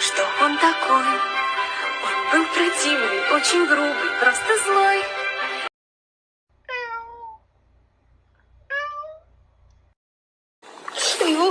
что он такой. Он был противный, очень грубый, просто злой. Его